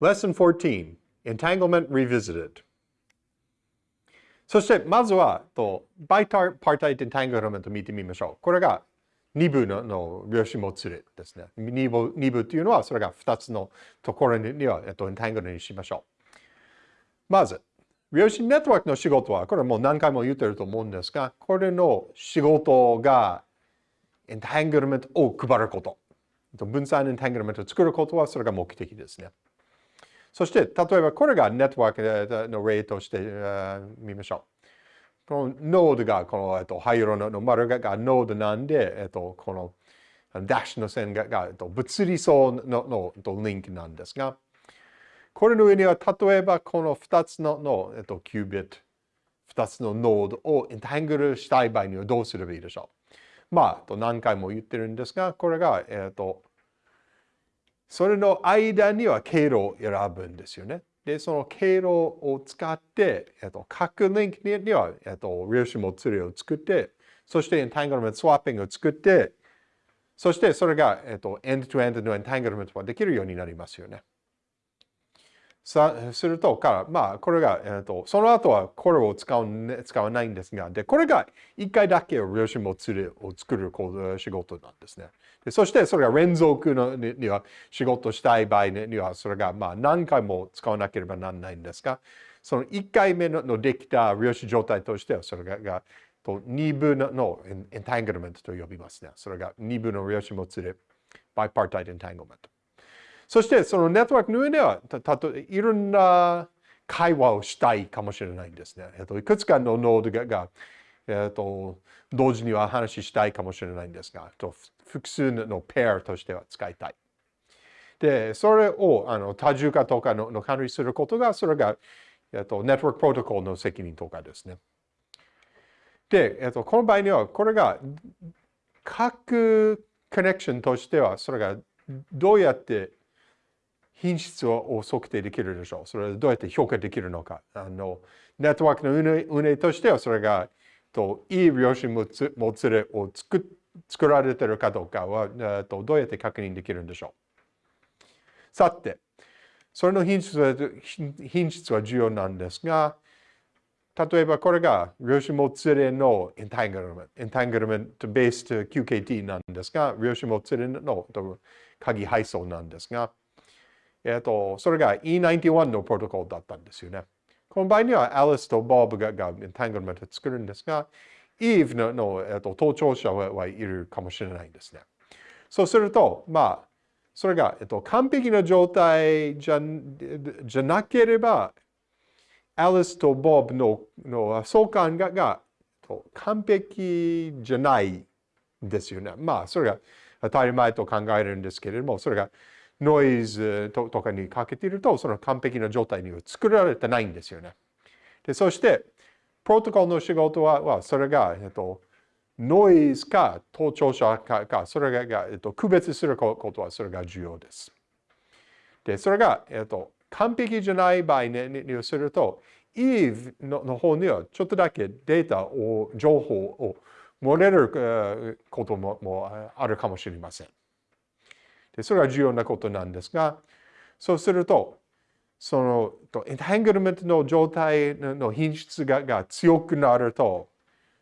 Lesson 14 Entanglement Revisited そしてまずはとバイターパータイトエンタングルメント見てみましょう。これが2部のの量子もつれですね。2部 ,2 部っていうのはそれが2つのところには、えっと、エンタングルにしましょう。まず、量子ネットワークの仕事は、これもう何回も言ってると思うんですが、これの仕事がエンタングルメントを配ること。分散エンタングルメントを作ることはそれが目的ですね。そして、例えばこれがネットワークの例としてみましょう。このノードが、この、えっと、灰色の丸がノードなんで、えっと、このダッシュの線が、えっと、物理層のののリンクなんですが、これの上には、例えばこの2つのの、えっと、キュービット、2つのノードをエンタングルしたい場合にはどうすればいいでしょう。まあ、何回も言ってるんですが、これが、えっと、それの間には経路を選ぶんですよね。で、その経路を使って、えっと、各リンクには、えっと、量子もツリを作って、そしてエンタングルメントスワッピングを作って、そしてそれが、えっと、エンドトゥエンドのエンタングルメントができるようになりますよね。さすると、から、まあ、これが、えーと、その後はこれを使う、使わないんですが、で、これが一回だけ量子もつれを作る仕事なんですね。でそして、それが連続のには仕事したい場合には、それがまあ何回も使わなければならないんですが、その1回目のできた量子状態としては、それががと2部のエンタングルメントと呼びますね。それが2部の量子もつれ、バイパータイトエンタングルメント。そしてそのネットワークの上では、たとえいろんな会話をしたいかもしれないんですね。えっと、いくつかのノードがえっと、同時には話したいかもしれないんですが、と複数のペアとしては使いたい。で、それをあの多重化とかのの管理することが、それが、えっと、ネットワークプロトコルの責任とかですね。で、えっと、この場合には、これが各コネクションとしては、それがどうやって品質を測定できるでしょう。それはどうやって評価できるのか。あのネットワークの運営としては、それがといい量子もつれを作作られてるかどうかはとどうやって確認できるんでしょう。さて、それの品質は品質は重要なんですが、例えばこれが量子もつれのエンタングルメント、エンタングルメントベースと QKT なんですが、量子もつれの鍵配送なんですが、えっ、と、それが E91 のプロトコルだったんですよね。この場合には、アリスとボブががエンタングルメントを作るんですが、イーブのの、えっ、と、盗聴者はいるかもしれないんですね。そうすると、まあ、それが、えっと、完璧な状態じゃじゃなければ、アリスとボブのの相関がが完璧じゃないんですよね。まあ、それが当たり前と考えるんですけれども、それがノイズとかにかけていると、その完璧な状態には作られてないんですよね。でそして、プロトコルの仕事は、はそれが、えっと、ノイズか盗聴者かか、それが、えっと、区別することは、それが重要です。で、それが、えっと、完璧じゃない場合ににすると、Eve のの方にはちょっとだけデータを、情報を漏れることももあるかもしれません。でそれは重要なことなんですが、そうすると、そのエンタングルメントの状態の品質がが強くなると、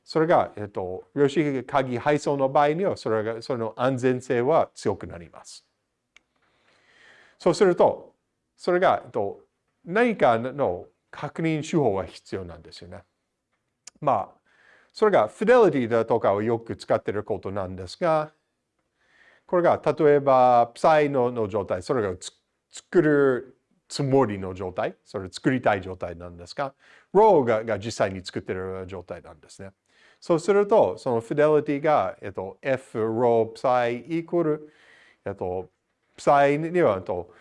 それが、えっと、量子鍵配送の場合には、それが、その安全性は強くなります。そうすると、それが、えっと、何かの確認手法が必要なんですよね。まあ、それが fidelity だとかをよく使っていることなんですが、これが例えば、プサイのの状態、それが作るつもりの状態、それ作りたい状態なんですが、ローがが実際に作ってる状態なんですね。そうすると、その fidelity が、えっと、F ロープサイイコール、えっと、プサイには、えっと、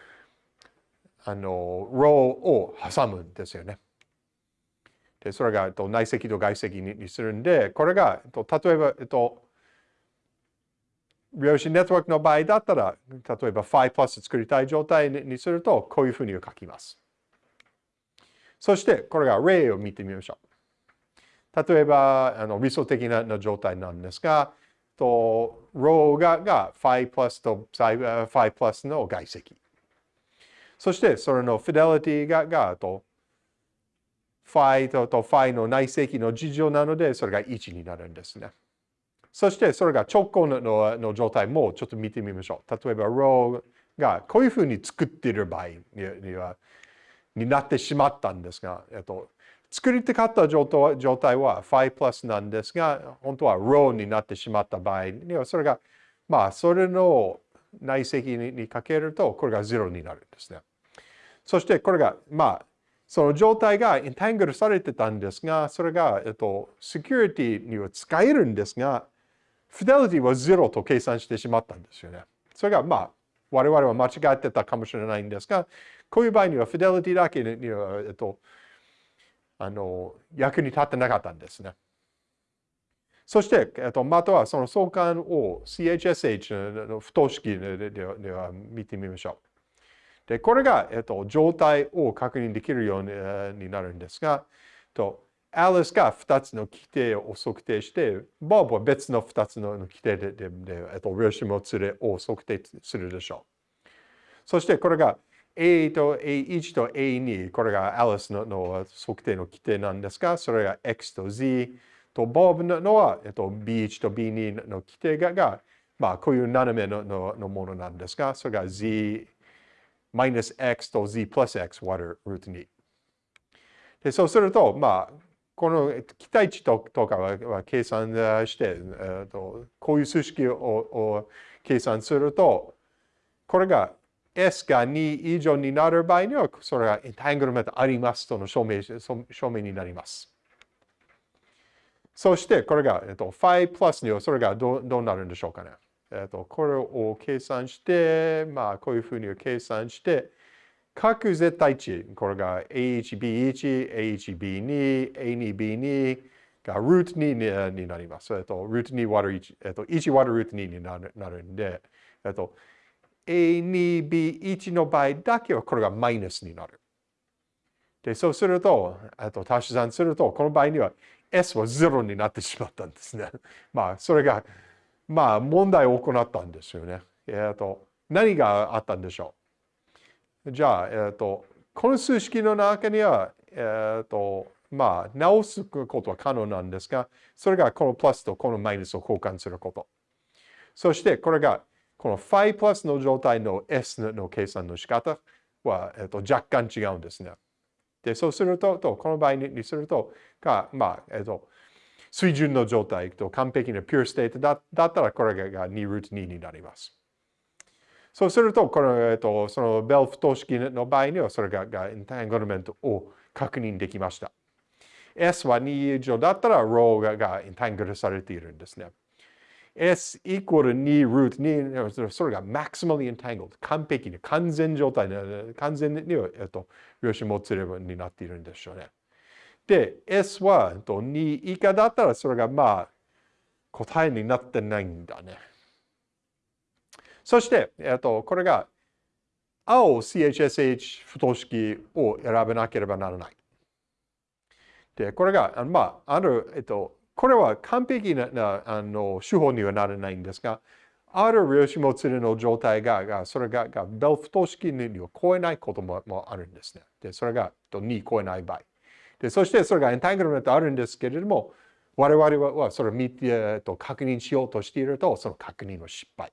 あの、ローを挟むんですよね。で、それが、えっと、内積と外積にするんで、これが、えっと、例えば、えっと、量子ネットワークの場合だったら、例えば phi プラス作りたい状態にすると、こういうふうに書きます。そして、これが例を見てみましょう。例えば、あの理想的な状態なんですが、と、ローがが phi プラスと phi プラスの外積。そしてそれのフィデリティががとファイととファイの内積の事情なのでそれが1になるんですね。そしてそれが直行のの状態もちょっと見てみましょう。例えば row がこういうふうに作っている場合にはになってしまったんですが、えっと、作りたかった状態は5プラスなんですが、本当は row になってしまった場合には、それが、まあ、それの内積にかけると、これが0になるんですね。そしてこれが、まあ、その状態がインタングルされてたんですが、それが、えっと、セキュリティには使えるんですが、フィデリティは0と計算してしまったんですよね。それが、まあ、我々は間違ってたかもしれないんですが、こういう場合にはフィデリティだけには、えっと、あの役に立ってなかったんですね。そして、えっと、またはその相関を CHSH の不等式では見てみましょう。で、これが、えっと、状態を確認できるようになるんですが、とアリスが2つの規定を測定して、ボブは別の2つの規定で、でえっと、量子もつれを測定するでしょう。そしてこれが A と A1 と A2、これがアリスのの測定の規定なんですが、それが X と Z とボブのは、えっと、B1 と B2 の規定がが、まあ、こういう斜めのののものなんですが、それが Z マイナス X と Z プラス X 割るルート2。でそうすると、まあ、この期待値とかは計算して、えーと、こういう数式を計算すると、これが S が2以上になる場合には、それがエンタングルメントありますとの証明証明になります。そして、これが、えっと、5プラスにはそれがどどうなるんでしょうかね。えっと、これを計算して、まあ、こういうふうに計算して、各絶対値、これが A1B1、A1B2、A2B2 がルート2になります。えっと、ルート2割る1、えっと、1割るルート2になるなるんで、えっと、A2、B1 の場合だけはこれがマイナスになる。で、そうすると、あと足し算すると、この場合には S は0になってしまったんですね。まあ、それが、まあ、問題を行ったんですよね。えっと、何があったんでしょうじゃあ、えっと、この数式の中には、えっと、まあ、直すことは可能なんですが、それがこのプラスとこのマイナスを交換すること。そして、これがこの phi プラスの状態の S の計算の仕方は、えっと、若干違うんですね。で、そうすると、とこの場合にすると、が、まあ、えっと、水準の状態と完璧なピューステートだだったら、これが2ルート2になります。そうすると、この、えっと、そのベル不等式の場合には、それががエンタングルメントを確認できました。S は2以上だったら、ローががエンタングルされているんですね。S イコール2ルート2、それが maximally entangled、完璧に、完全状態で、完全に、えっと、量子もつればになっているんでしょうね。で、S は、えっと、2以下だったら、それがまあ、答えになってないんだね。そして、えっと、これが、青 CHSH 不等式を選べなければならない。で、これが、まあ、ある、えっと、これは完璧なあの手法にはならないんですが、ある量子もつれの状態が、がそれががベル不等式には超えないこともあるんですね。で、それが2超えない場合。で、そしてそれがエンタングルメントあるんですけれども、我々はそれを見てえっと確認しようとしていると、その確認の失敗。